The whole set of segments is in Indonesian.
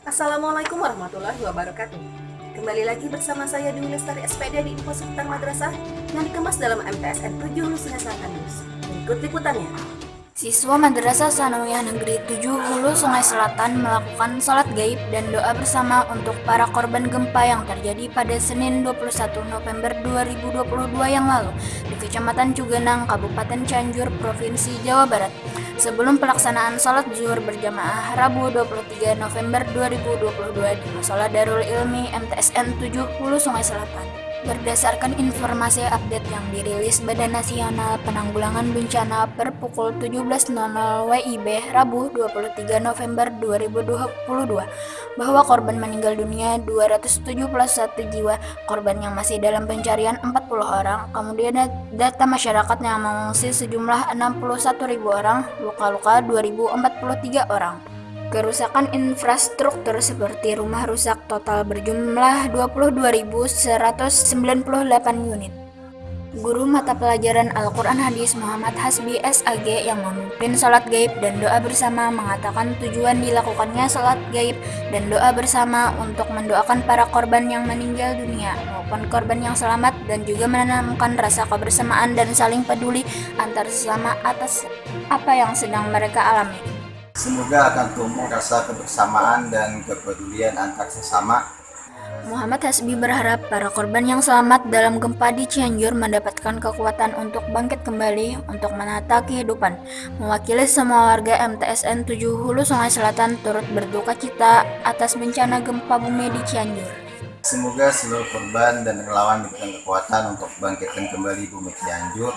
Assalamualaikum warahmatullahi wabarakatuh. Kembali lagi bersama saya Dewi Lestari SPD di Info Seputar Madrasah yang dikemas dalam MTSN 7 Hulu Sungai Selatan News. Berikut liputannya. Siswa Madrasah Sanawiyah Negeri 7 Hulu Sungai Selatan melakukan sholat gaib dan doa bersama untuk para korban gempa yang terjadi pada Senin 21 November 2022 yang lalu di Kecamatan Cugenang, Kabupaten Cianjur, Provinsi Jawa Barat. Sebelum pelaksanaan sholat zuhur berjamaah Rabu 23 November 2022 di Musola Darul Ilmi MTSN 7 Hulu Sungai Selatan. Berdasarkan informasi update yang dirilis Badan Nasional Penanggulangan Bencana per pukul 17.00 WIB Rabu 23 November 2022 bahwa korban meninggal dunia 271 jiwa, korban yang masih dalam pencarian 40 orang, kemudian data masyarakat yang mengungsi sejumlah 61.000 orang, luka-luka 2.043 orang. Kerusakan infrastruktur seperti rumah rusak total berjumlah 22.198 unit. Guru mata pelajaran Al-Quran Hadis Muhammad Hasbi SAG yang memimpin sholat gaib dan doa bersama mengatakan tujuan dilakukannya sholat gaib dan doa bersama untuk mendoakan para korban yang meninggal dunia maupun korban yang selamat dan juga menanamkan rasa kebersamaan dan saling peduli antar sesama atas apa yang sedang mereka alami. Semoga akan tumbuh rasa kebersamaan dan kepedulian antar sesama. Muhammad Hasbi berharap para korban yang selamat dalam gempa di Cianjur mendapatkan kekuatan untuk bangkit kembali untuk menata kehidupan. Mewakili semua warga MTSN 7 Hulu Sungai Selatan turut berduka cita atas bencana gempa bumi di Cianjur. Semoga seluruh korban dan relawan diberikan kekuatan untuk bangkitkan kembali bumi Cianjur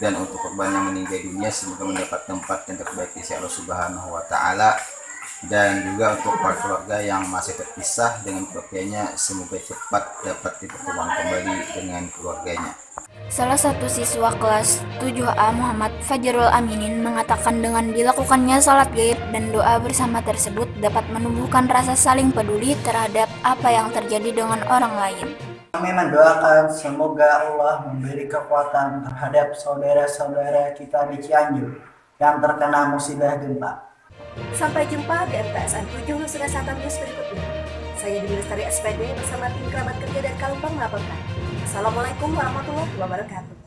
dan untuk korban yang meninggal dunia semoga mendapat tempat yang terbaik di sisi Allah Subhanahu wa taala dan juga untuk para keluarga yang masih terpisah dengan keluarganya semoga cepat dapat dipertemukan kembali dengan keluarganya. Salah satu siswa kelas 7A Muhammad Fajrul Aminin mengatakan dengan dilakukannya salat gaib dan doa bersama tersebut dapat menumbuhkan rasa saling peduli terhadap apa yang terjadi dengan orang lain. Kami mendoakan semoga Allah memberi kekuatan terhadap saudara-saudara kita di Cianjur yang terkena musibah gempa. Sampai jumpa di MTSN 7 Sungai Selatan News berikutnya. Saya Dewi Lestari SPD bersama tim kerabat kerja dan Kalumpang melaporkan. Assalamualaikum warahmatullahi wabarakatuh.